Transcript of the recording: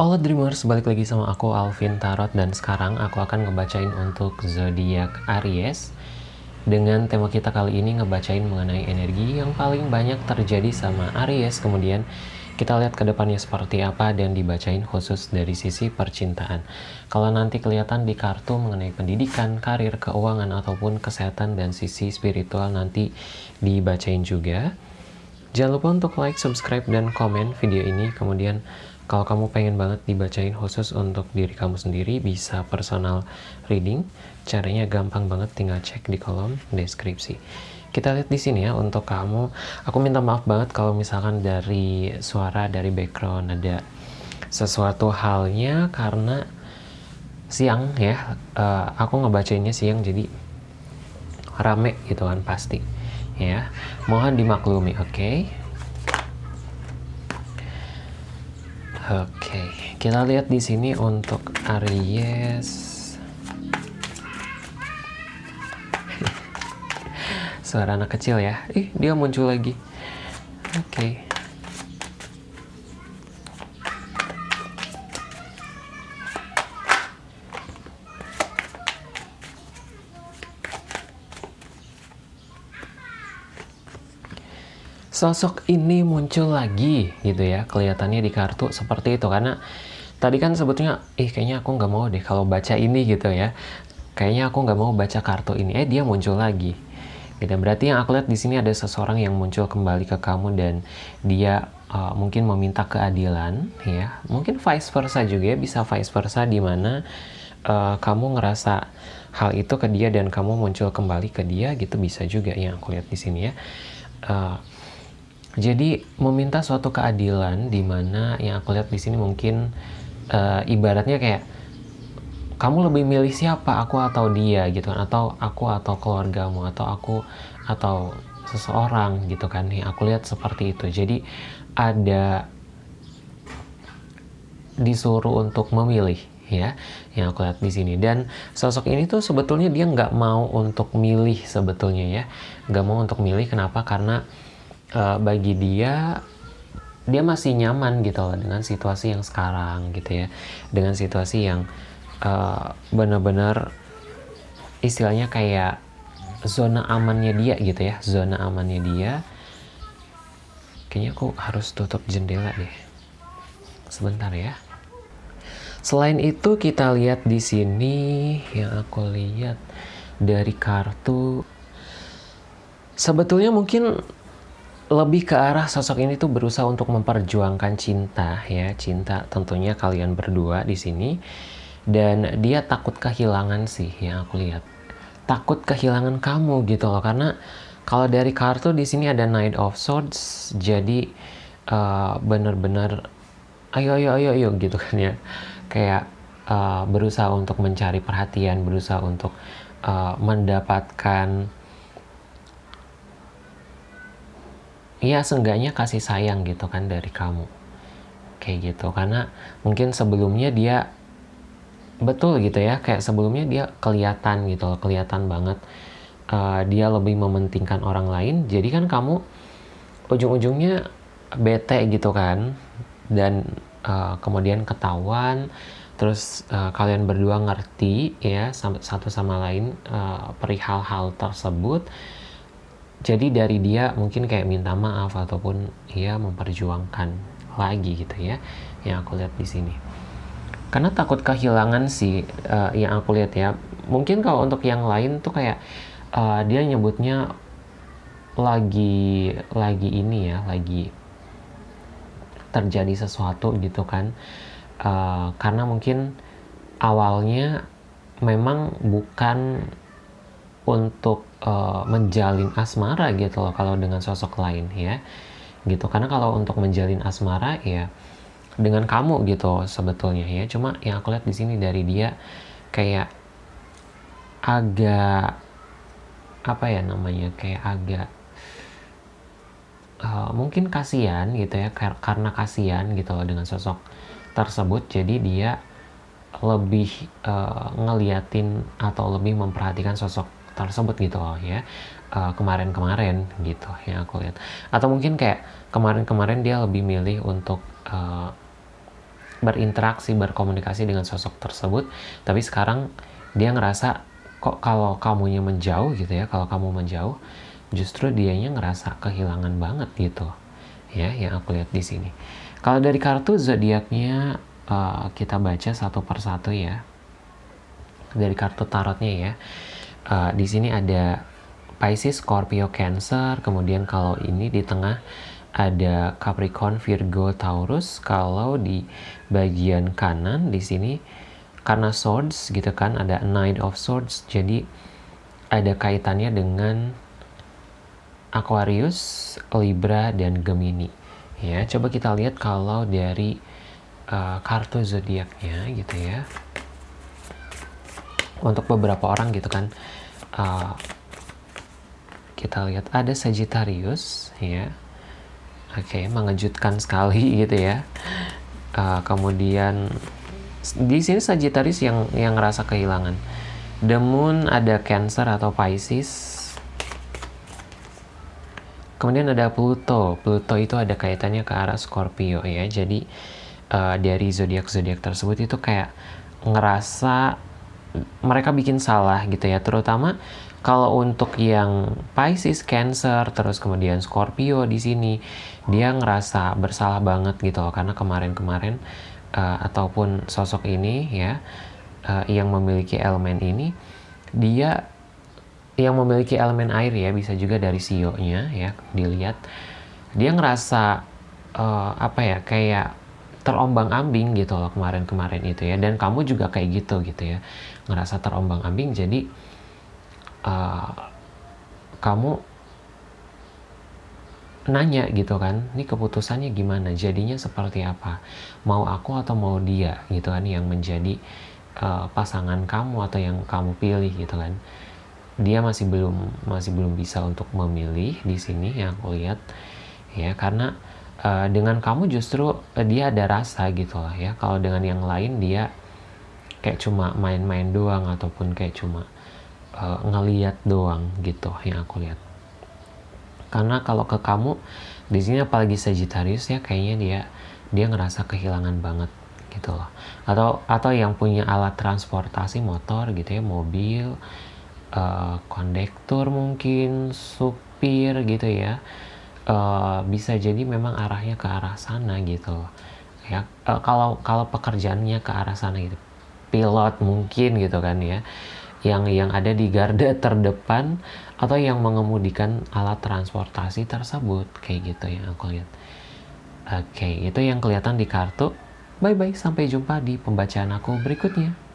Halo Dreamers, balik lagi sama aku Alvin Tarot dan sekarang aku akan ngebacain untuk zodiak Aries. Dengan tema kita kali ini ngebacain mengenai energi yang paling banyak terjadi sama Aries. Kemudian kita lihat ke depannya seperti apa dan dibacain khusus dari sisi percintaan. Kalau nanti kelihatan di kartu mengenai pendidikan, karir, keuangan ataupun kesehatan dan sisi spiritual nanti dibacain juga. Jangan lupa untuk like, subscribe, dan komen video ini. Kemudian kalau kamu pengen banget dibacain khusus untuk diri kamu sendiri, bisa personal reading. Caranya gampang banget, tinggal cek di kolom deskripsi. Kita lihat di sini ya untuk kamu. Aku minta maaf banget kalau misalkan dari suara dari background ada sesuatu halnya karena siang ya. Uh, aku ngebacainnya siang jadi rame gitu kan pasti. Ya, mohon dimaklumi, oke? Okay? Oke, kita lihat di sini untuk Aries. Suara anak kecil ya. Ih, dia muncul lagi. Oke. Sosok ini muncul lagi gitu ya kelihatannya di kartu seperti itu. Karena tadi kan sebetulnya ih kayaknya aku nggak mau deh kalau baca ini gitu ya. Kayaknya aku nggak mau baca kartu ini. Eh dia muncul lagi. Gitu. Berarti yang aku lihat di sini ada seseorang yang muncul kembali ke kamu dan dia uh, mungkin meminta keadilan ya. Mungkin vice versa juga ya bisa vice versa di mana uh, kamu ngerasa hal itu ke dia dan kamu muncul kembali ke dia gitu. Bisa juga yang aku lihat di sini ya. Uh, jadi meminta suatu keadilan di mana yang aku lihat di sini mungkin uh, ibaratnya kayak kamu lebih milih siapa aku atau dia? gitu kan. Atau aku atau keluargamu atau aku atau seseorang gitu kan. Nih aku lihat seperti itu. Jadi ada disuruh untuk memilih ya yang aku lihat di sini. Dan sosok ini tuh sebetulnya dia nggak mau untuk milih sebetulnya ya. Nggak mau untuk milih. Kenapa? Karena uh, bagi dia dia masih nyaman gitu loh dengan situasi yang sekarang gitu ya. Dengan situasi yang uh, benar-benar istilahnya kayak zona amannya dia gitu ya zona amannya dia. Kayaknya aku harus tutup jendela deh. Sebentar ya. Selain itu kita lihat di sini yang aku lihat dari kartu. Sebetulnya mungkin lebih ke arah sosok ini tuh berusaha untuk memperjuangkan cinta ya. Cinta tentunya kalian berdua di sini. Dan dia takut kehilangan sih yang aku lihat. Takut kehilangan kamu gitu loh karena kalau dari kartu di sini ada Knight of Swords jadi uh, bener-bener ayo ayo ayo ayo gitu kan ya. Kayak uh, berusaha untuk mencari perhatian berusaha untuk uh, mendapatkan ya seenggaknya kasih sayang gitu kan dari kamu. Kayak gitu karena mungkin sebelumnya dia betul gitu ya kayak sebelumnya dia kelihatan gitu kelihatan banget. Uh, dia lebih mementingkan orang lain jadi kan kamu ujung-ujungnya bete gitu kan dan uh, kemudian ketahuan. Terus uh, kalian berdua ngerti ya satu sama lain uh, perihal hal tersebut jadi dari dia mungkin kayak minta maaf ataupun ia memperjuangkan lagi gitu ya yang aku lihat di sini. Karena takut kehilangan sih uh, yang aku lihat ya. Mungkin kalau untuk yang lain tuh kayak uh, dia nyebutnya lagi lagi ini ya lagi terjadi sesuatu gitu kan. Uh, karena mungkin awalnya memang bukan untuk uh, menjalin asmara gitu loh kalau dengan sosok lain ya. Gitu. Karena kalau untuk menjalin asmara ya dengan kamu gitu sebetulnya ya. Cuma yang aku lihat di sini dari dia kayak agak apa ya namanya kayak agak uh, mungkin kasihan gitu ya karena kasihan gitu loh dengan sosok tersebut. Jadi dia lebih uh, ngeliatin atau lebih memperhatikan sosok tersebut gitu loh ya. Kemarin kemarin-kemarin gitu yang aku lihat. Atau mungkin kayak kemarin-kemarin dia lebih milih untuk uh, berinteraksi berkomunikasi dengan sosok tersebut. Tapi sekarang dia ngerasa kok kalau kamunya menjauh gitu ya kalau kamu menjauh justru dianya ngerasa kehilangan banget gitu ya yang aku lihat di sini. Kalau dari kartu zodiaknya uh, kita baca satu persatu ya. Dari kartu tarotnya ya uh, di sini ada Pisces, Scorpio, Cancer, kemudian kalau ini di tengah ada Capricorn, Virgo, Taurus. Kalau di bagian kanan di sini karena swords gitu kan ada Knight of Swords, jadi ada kaitannya dengan Aquarius, Libra dan Gemini. Ya, coba kita lihat kalau dari uh, kartu zodiaknya gitu ya. Untuk beberapa orang gitu kan. Uh, kita lihat ada Sagittarius ya. Oke okay, mengejutkan sekali gitu ya. Uh, kemudian di sini Sagittarius yang yang ngerasa kehilangan. The Moon ada Cancer atau Pisces. Kemudian ada Pluto. Pluto itu ada kaitannya ke arah Scorpio ya. Jadi uh, dari zodiak zodiak tersebut itu kayak ngerasa mereka bikin salah gitu ya. Terutama kalau untuk yang Pisces, Cancer, terus kemudian Scorpio di sini, dia ngerasa bersalah banget gitu loh. Karena kemarin-kemarin uh, ataupun sosok ini ya uh, yang memiliki elemen ini dia yang memiliki elemen air ya bisa juga dari sionya ya dilihat dia ngerasa uh, apa ya kayak terombang-ambing gitu loh kemarin-kemarin itu ya. Dan kamu juga kayak gitu gitu ya. Ngerasa terombang-ambing jadi uh, kamu nanya gitu kan, ini keputusannya gimana, jadinya seperti apa, mau aku atau mau dia? Gitu kan yang menjadi uh, pasangan kamu atau yang kamu pilih gitu kan, dia masih belum masih belum bisa untuk memilih di sini yang aku lihat ya. Karena uh, dengan kamu justru uh, dia ada rasa gitu lah ya, kalau dengan yang lain dia kayak cuma main-main doang ataupun kayak cuma uh, ngeliat doang gitu yang aku lihat. Karena kalau ke kamu di sini apalagi Sagittarius ya kayaknya dia dia ngerasa kehilangan banget gitu loh. Atau atau yang punya alat transportasi motor gitu ya mobil uh, kondektur mungkin supir gitu ya uh, bisa jadi memang arahnya ke arah sana gitu ya uh, kalau kalau pekerjaannya ke arah sana gitu. Pilot mungkin gitu kan ya. Yang yang ada di garda terdepan atau yang mengemudikan alat transportasi tersebut. Kayak gitu yang aku lihat. Oke itu yang kelihatan di kartu. Bye bye sampai jumpa di pembacaan aku berikutnya